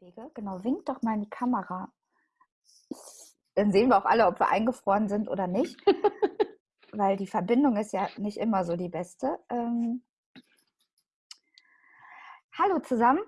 Wege. Genau, winkt doch mal in die Kamera. Dann sehen wir auch alle, ob wir eingefroren sind oder nicht. weil die Verbindung ist ja nicht immer so die beste. Ähm Hallo zusammen.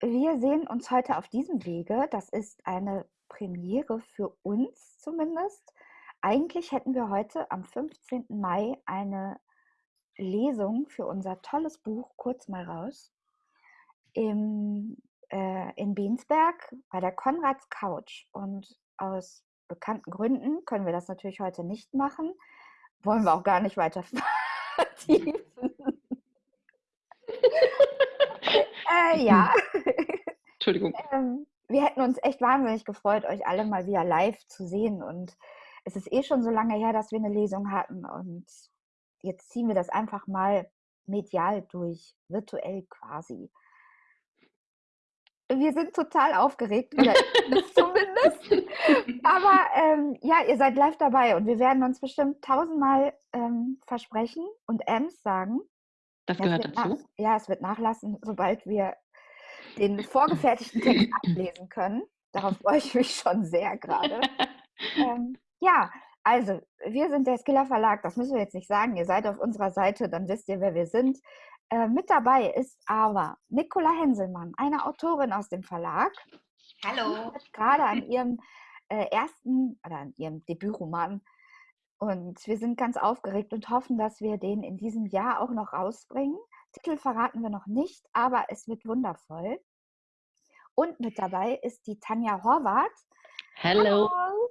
Wir sehen uns heute auf diesem Wege. Das ist eine Premiere für uns zumindest. Eigentlich hätten wir heute am 15. Mai eine Lesung für unser tolles Buch Kurz mal raus im, äh, in Bensberg bei der Konrads Couch. Und aus bekannten Gründen können wir das natürlich heute nicht machen. Wollen wir auch gar nicht weiter vertiefen. äh, ja. Entschuldigung. Ähm, wir hätten uns echt wahnsinnig gefreut, euch alle mal wieder live zu sehen. Und es ist eh schon so lange her, dass wir eine Lesung hatten. Und jetzt ziehen wir das einfach mal medial durch, virtuell quasi. Wir sind total aufgeregt, oder zumindest. Aber ähm, ja, ihr seid live dabei und wir werden uns bestimmt tausendmal ähm, versprechen und Ems sagen. Das gehört dazu? Nach, ja, es wird nachlassen, sobald wir den vorgefertigten Text ablesen können. Darauf freue ich mich schon sehr gerade. ähm, ja, also, wir sind der Skiller Verlag, das müssen wir jetzt nicht sagen. Ihr seid auf unserer Seite, dann wisst ihr, wer wir sind. Äh, mit dabei ist aber Nicola Henselmann, eine Autorin aus dem Verlag. Hallo. Gerade an ihrem äh, ersten oder an ihrem Debütroman. Und wir sind ganz aufgeregt und hoffen, dass wir den in diesem Jahr auch noch rausbringen. Titel verraten wir noch nicht, aber es wird wundervoll. Und mit dabei ist die Tanja Horvath. Hallo. Hallo.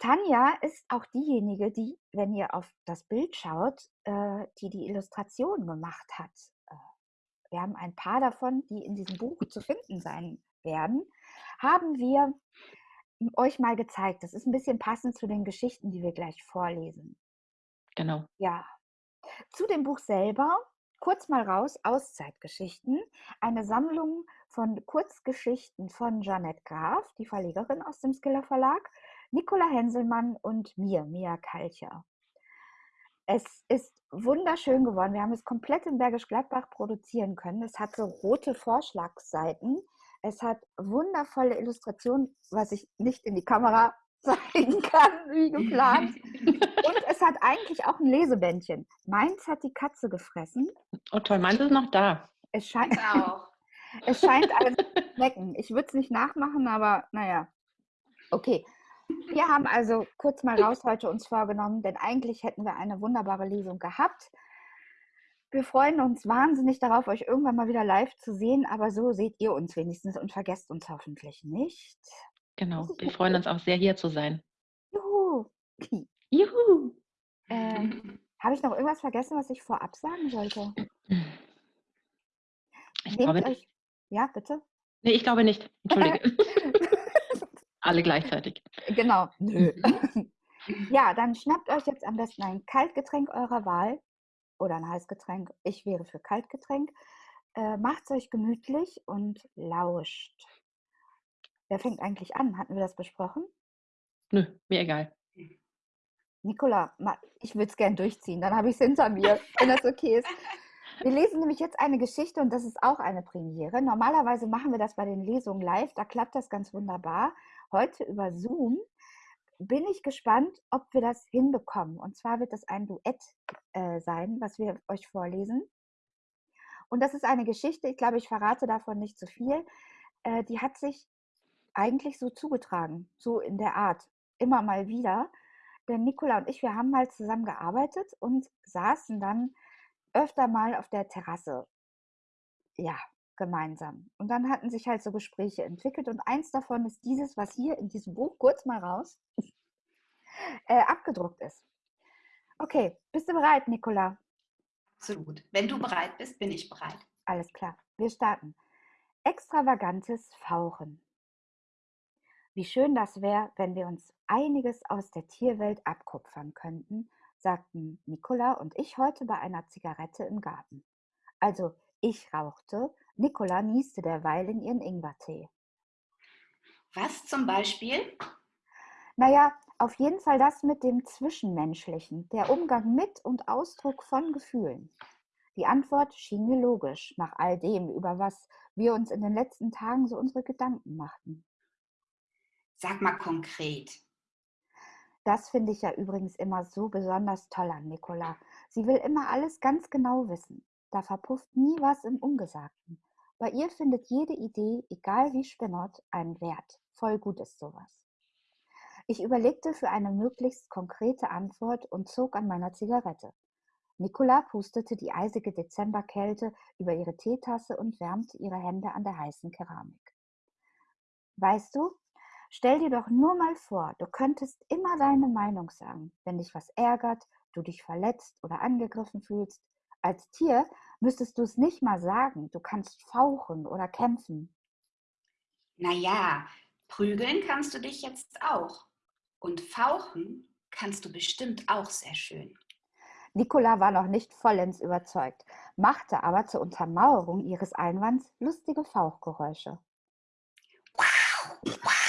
Tanja ist auch diejenige, die, wenn ihr auf das Bild schaut, äh, die die Illustration gemacht hat. Äh, wir haben ein paar davon, die in diesem Buch zu finden sein werden, haben wir euch mal gezeigt. Das ist ein bisschen passend zu den Geschichten, die wir gleich vorlesen. Genau. Ja. Zu dem Buch selber, kurz mal raus, Auszeitgeschichten, eine Sammlung von Kurzgeschichten von Jeanette Graf, die Verlegerin aus dem Skiller Verlag Nicola Henselmann und mir, Mia Kalcher. Es ist wunderschön geworden. Wir haben es komplett in Bergisch Gladbach produzieren können. Es hat so rote Vorschlagsseiten. Es hat wundervolle Illustrationen, was ich nicht in die Kamera zeigen kann, wie geplant. Und es hat eigentlich auch ein Lesebändchen. Meins hat die Katze gefressen. Oh toll, meins ist noch da. Es scheint auch. es scheint alles zu schmecken. Ich würde es nicht nachmachen, aber naja. Okay, wir haben also kurz mal raus heute uns vorgenommen, denn eigentlich hätten wir eine wunderbare Lesung gehabt. Wir freuen uns wahnsinnig darauf, euch irgendwann mal wieder live zu sehen, aber so seht ihr uns wenigstens und vergesst uns hoffentlich nicht. Genau, wir freuen uns auch sehr, hier zu sein. Juhu! Juhu! Ähm, Habe ich noch irgendwas vergessen, was ich vorab sagen sollte? Ich Nehmt glaube euch... Ja, bitte? Nee, ich glaube nicht. Entschuldige. Alle gleichzeitig. Genau. Nö. ja, dann schnappt euch jetzt am besten ein Kaltgetränk eurer Wahl oder ein Heißgetränk. Ich wäre für Kaltgetränk. Äh, Macht es euch gemütlich und lauscht. Wer fängt eigentlich an? Hatten wir das besprochen? Nö, mir egal. Nicola, ich würde es gern durchziehen, dann habe ich es hinter mir, wenn das okay ist. Wir lesen nämlich jetzt eine Geschichte und das ist auch eine Premiere. Normalerweise machen wir das bei den Lesungen live, da klappt das ganz wunderbar heute über Zoom. Bin ich gespannt, ob wir das hinbekommen. Und zwar wird das ein Duett äh, sein, was wir euch vorlesen. Und das ist eine Geschichte, ich glaube, ich verrate davon nicht zu viel. Äh, die hat sich eigentlich so zugetragen, so in der Art, immer mal wieder. Denn Nicola und ich, wir haben mal zusammen gearbeitet und saßen dann öfter mal auf der Terrasse. Ja, gemeinsam. Und dann hatten sich halt so Gespräche entwickelt und eins davon ist dieses, was hier in diesem Buch kurz mal raus äh, abgedruckt ist. Okay, bist du bereit, Nicola? Absolut. Wenn du bereit bist, bin ich bereit. Alles klar, wir starten. Extravagantes Fauchen. Wie schön das wäre, wenn wir uns einiges aus der Tierwelt abkupfern könnten, sagten Nicola und ich heute bei einer Zigarette im Garten. Also ich rauchte Nicola nieste derweil in ihren Ingwertee. Was zum Beispiel? Naja, auf jeden Fall das mit dem Zwischenmenschlichen, der Umgang mit und Ausdruck von Gefühlen. Die Antwort schien mir logisch, nach all dem, über was wir uns in den letzten Tagen so unsere Gedanken machten. Sag mal konkret. Das finde ich ja übrigens immer so besonders toll an Nicola. Sie will immer alles ganz genau wissen. Da verpufft nie was im Ungesagten. Bei ihr findet jede Idee, egal wie spinnert, einen Wert. Voll gut ist sowas. Ich überlegte für eine möglichst konkrete Antwort und zog an meiner Zigarette. Nicola pustete die eisige Dezemberkälte über ihre Teetasse und wärmte ihre Hände an der heißen Keramik. Weißt du, Stell dir doch nur mal vor, du könntest immer deine Meinung sagen, wenn dich was ärgert, du dich verletzt oder angegriffen fühlst. Als Tier müsstest du es nicht mal sagen, du kannst fauchen oder kämpfen. Naja, prügeln kannst du dich jetzt auch. Und fauchen kannst du bestimmt auch sehr schön. Nicola war noch nicht vollends überzeugt, machte aber zur Untermauerung ihres Einwands lustige Fauchgeräusche. Wow, wow.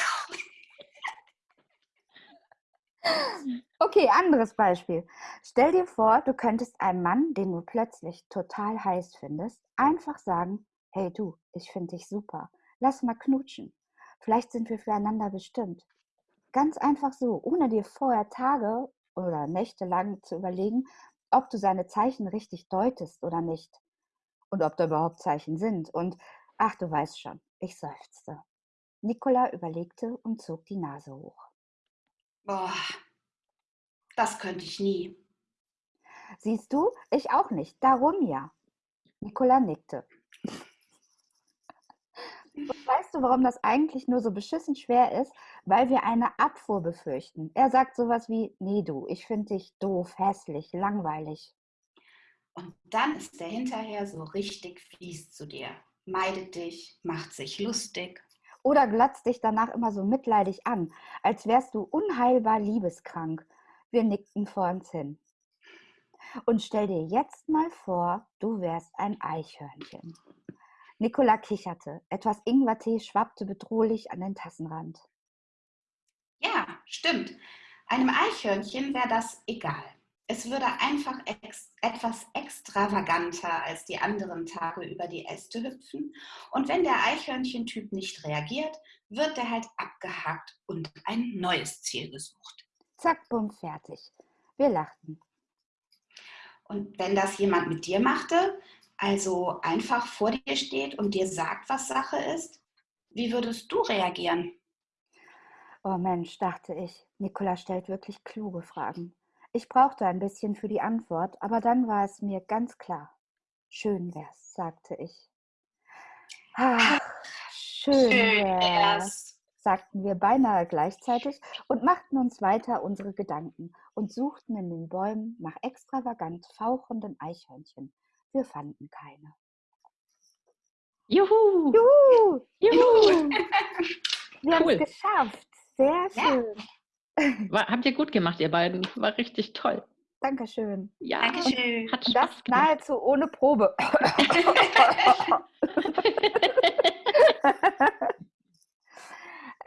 Okay, anderes Beispiel. Stell dir vor, du könntest einem Mann, den du plötzlich total heiß findest, einfach sagen, hey du, ich finde dich super, lass mal knutschen. Vielleicht sind wir füreinander bestimmt. Ganz einfach so, ohne dir vorher Tage oder Nächte lang zu überlegen, ob du seine Zeichen richtig deutest oder nicht. Und ob da überhaupt Zeichen sind. Und ach, du weißt schon, ich seufzte. Nicola überlegte und zog die Nase hoch. Boah, das könnte ich nie. Siehst du, ich auch nicht. Darum ja. Nicola nickte. Und weißt du, warum das eigentlich nur so beschissen schwer ist? Weil wir eine Abfuhr befürchten. Er sagt sowas wie, nee du, ich finde dich doof, hässlich, langweilig. Und dann ist er hinterher so richtig fies zu dir. Meidet dich, macht sich lustig oder glotzt dich danach immer so mitleidig an, als wärst du unheilbar liebeskrank. Wir nickten vor uns hin. Und stell dir jetzt mal vor, du wärst ein Eichhörnchen. Nicola kicherte. Etwas Ingwertee schwappte bedrohlich an den Tassenrand. Ja, stimmt. Einem Eichhörnchen wäre das egal. Es würde einfach ex etwas extravaganter als die anderen Tage über die Äste hüpfen. Und wenn der Eichhörnchentyp nicht reagiert, wird er halt abgehakt und ein neues Ziel gesucht. Zack, bumm, fertig. Wir lachten. Und wenn das jemand mit dir machte, also einfach vor dir steht und dir sagt, was Sache ist, wie würdest du reagieren? Oh Mensch, dachte ich, Nikola stellt wirklich kluge Fragen. Ich brauchte ein bisschen für die Antwort, aber dann war es mir ganz klar. Schön wär's, sagte ich. Ach, schön, schön wär's, sagten wir beinahe gleichzeitig und machten uns weiter unsere Gedanken und suchten in den Bäumen nach extravagant fauchenden Eichhörnchen. Wir fanden keine. Juhu! Juhu! Juhu! Wir haben es geschafft. Sehr schön. Ja. War, habt ihr gut gemacht, ihr beiden. War richtig toll. Dankeschön. Ja, Dankeschön. Hat Spaß das gemacht. nahezu ohne Probe.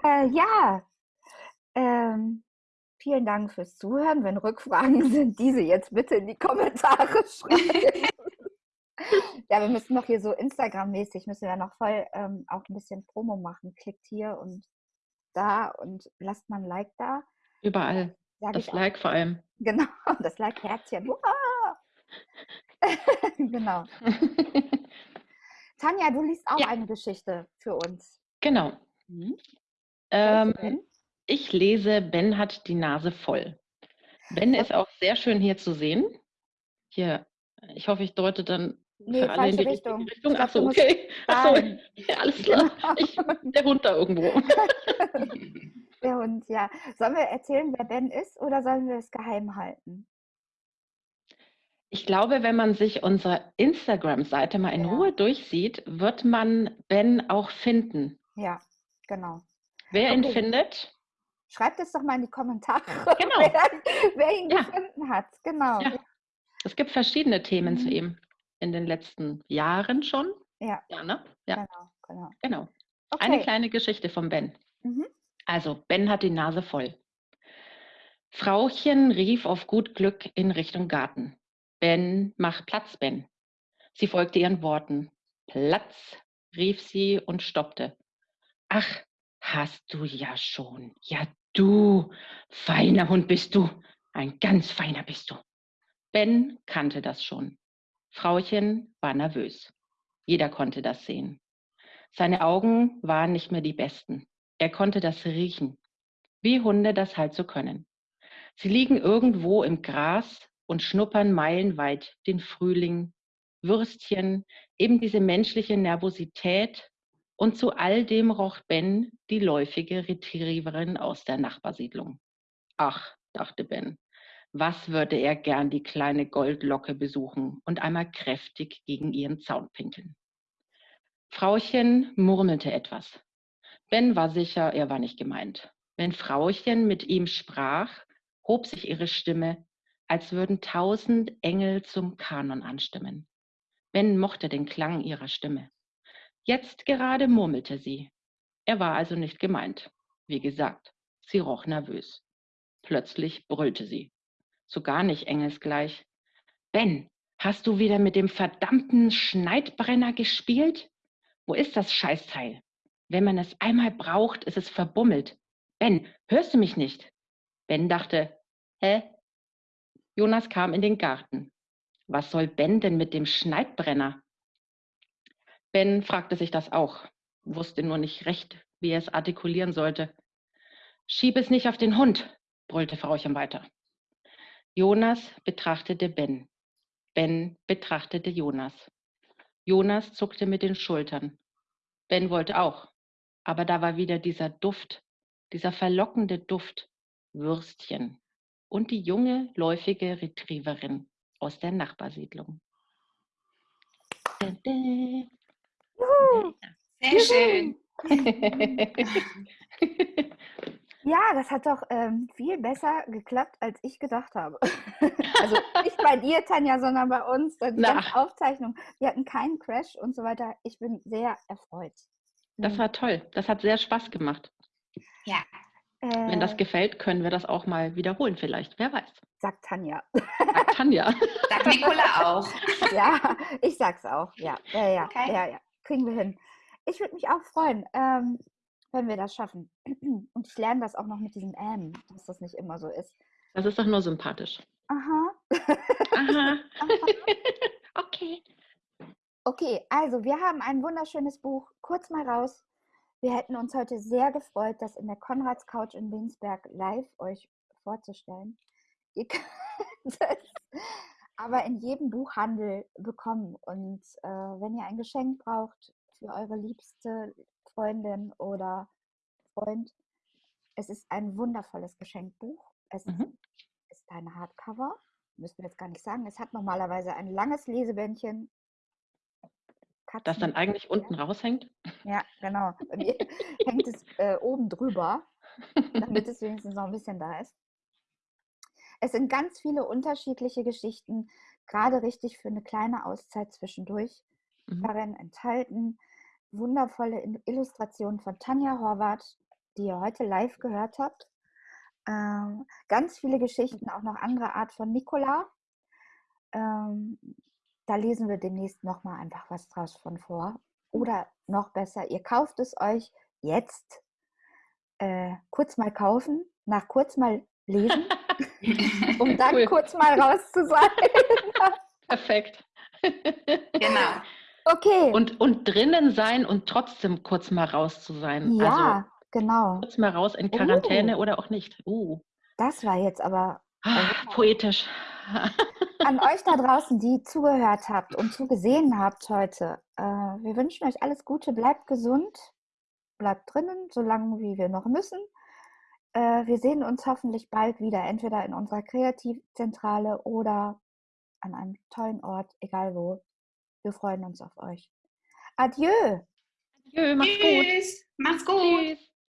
äh, ja, ähm, vielen Dank fürs Zuhören. Wenn Rückfragen sind, diese jetzt bitte in die Kommentare schreiben. ja, wir müssen noch hier so Instagram-mäßig, müssen wir noch voll ähm, auch ein bisschen Promo machen. Klickt hier und da und lasst mal ein Like da. Überall. Das Like vor allem. Genau, das Like-Herzchen. genau. Tanja, du liest auch ja. eine Geschichte für uns. Genau. Mhm. Ähm, ich lese Ben hat die Nase voll. Ben ist auch sehr schön hier zu sehen. Hier, ich hoffe, ich deute dann nee, für alle in die Richtung. Richtung. Achso, okay. Achso, ja, alles klar. Genau. Ich, der Hund da irgendwo. Der Hund, ja. Sollen wir erzählen, wer Ben ist oder sollen wir es geheim halten? Ich glaube, wenn man sich unsere Instagram-Seite mal in ja. Ruhe durchsieht, wird man Ben auch finden. Ja, genau. Wer okay. ihn findet? Schreibt es doch mal in die Kommentare, genau. wer, wer, ihn ja. gefunden hat. Genau. Ja. Es gibt verschiedene Themen mhm. zu ihm in den letzten Jahren schon. Ja. Ja, ne? ja. Genau, genau. genau. Okay. Eine kleine Geschichte von Ben. Mhm. Also, Ben hat die Nase voll. Frauchen rief auf gut Glück in Richtung Garten. Ben, mach Platz, Ben. Sie folgte ihren Worten. Platz, rief sie und stoppte. Ach, hast du ja schon. Ja, du, feiner Hund bist du. Ein ganz feiner bist du. Ben kannte das schon. Frauchen war nervös. Jeder konnte das sehen. Seine Augen waren nicht mehr die besten. Er konnte das riechen, wie Hunde das halt so können. Sie liegen irgendwo im Gras und schnuppern meilenweit den Frühling, Würstchen, eben diese menschliche Nervosität und zu all dem roch Ben die läufige Retrieverin aus der Nachbarsiedlung. Ach, dachte Ben, was würde er gern die kleine Goldlocke besuchen und einmal kräftig gegen ihren Zaun pinkeln. Frauchen murmelte etwas. Ben war sicher, er war nicht gemeint. Wenn Frauchen mit ihm sprach, hob sich ihre Stimme, als würden tausend Engel zum Kanon anstimmen. Ben mochte den Klang ihrer Stimme. Jetzt gerade murmelte sie. Er war also nicht gemeint. Wie gesagt, sie roch nervös. Plötzlich brüllte sie. So gar nicht engelsgleich. Ben, hast du wieder mit dem verdammten Schneidbrenner gespielt? Wo ist das Scheißteil? Wenn man es einmal braucht, ist es verbummelt. Ben, hörst du mich nicht? Ben dachte, hä? Jonas kam in den Garten. Was soll Ben denn mit dem Schneidbrenner? Ben fragte sich das auch, wusste nur nicht recht, wie er es artikulieren sollte. Schieb es nicht auf den Hund, brüllte Frauchen weiter. Jonas betrachtete Ben. Ben betrachtete Jonas. Jonas zuckte mit den Schultern. Ben wollte auch, aber da war wieder dieser Duft, dieser verlockende Duft, Würstchen und die junge, läufige Retrieverin aus der Nachbarsiedlung. Sehr schön. Ja, das hat doch ähm, viel besser geklappt, als ich gedacht habe. also nicht bei dir, Tanja, sondern bei uns. Die ganze Aufzeichnung. Wir hatten keinen Crash und so weiter. Ich bin sehr erfreut. Das mhm. war toll. Das hat sehr Spaß gemacht. Ja. Äh, Wenn das gefällt, können wir das auch mal wiederholen vielleicht. Wer weiß. Sagt Tanja. Sagt Tanja. Sagt Nicola auch. ja, ich sag's auch. Ja, ja, ja. Okay. ja, ja. Kriegen wir hin. Ich würde mich auch freuen. Ähm, wenn wir das schaffen. Und ich lerne das auch noch mit diesem M, dass das nicht immer so ist. Das ist doch nur sympathisch. Aha. Aha. okay. Okay, also wir haben ein wunderschönes Buch. Kurz mal raus. Wir hätten uns heute sehr gefreut, das in der Konrads Couch in Winsberg live euch vorzustellen. Ihr könnt es aber in jedem Buchhandel bekommen. Und äh, wenn ihr ein Geschenk braucht für eure Liebste, Freundin oder Freund. Es ist ein wundervolles Geschenkbuch. Es mhm. ist ein Hardcover, müssen wir jetzt gar nicht sagen. Es hat normalerweise ein langes Lesebändchen. Katzen das dann eigentlich unten raushängt? Ja, genau. Bei mir hängt es äh, oben drüber, damit es wenigstens noch ein bisschen da ist. Es sind ganz viele unterschiedliche Geschichten, gerade richtig für eine kleine Auszeit zwischendurch mhm. darin enthalten wundervolle Illustration von Tanja Horvath, die ihr heute live gehört habt. Ähm, ganz viele Geschichten, auch noch andere Art von Nicola. Ähm, da lesen wir demnächst nochmal einfach was draus von vor. Oder noch besser, ihr kauft es euch jetzt äh, kurz mal kaufen, nach kurz mal lesen, um dann cool. kurz mal raus zu sein. Perfekt. genau. Okay. Und, und drinnen sein und trotzdem kurz mal raus zu sein. Ja, also, genau. Kurz mal raus in Quarantäne uh. oder auch nicht. Uh. Das war jetzt aber. Ah, poetisch. An euch da draußen, die zugehört habt und zugesehen habt heute. Äh, wir wünschen euch alles Gute, bleibt gesund, bleibt drinnen, solange wie wir noch müssen. Äh, wir sehen uns hoffentlich bald wieder, entweder in unserer Kreativzentrale oder an einem tollen Ort, egal wo. Wir freuen uns auf euch. Adieu. Adieu, macht's Tschüss. gut. Macht's gut. Tschüss.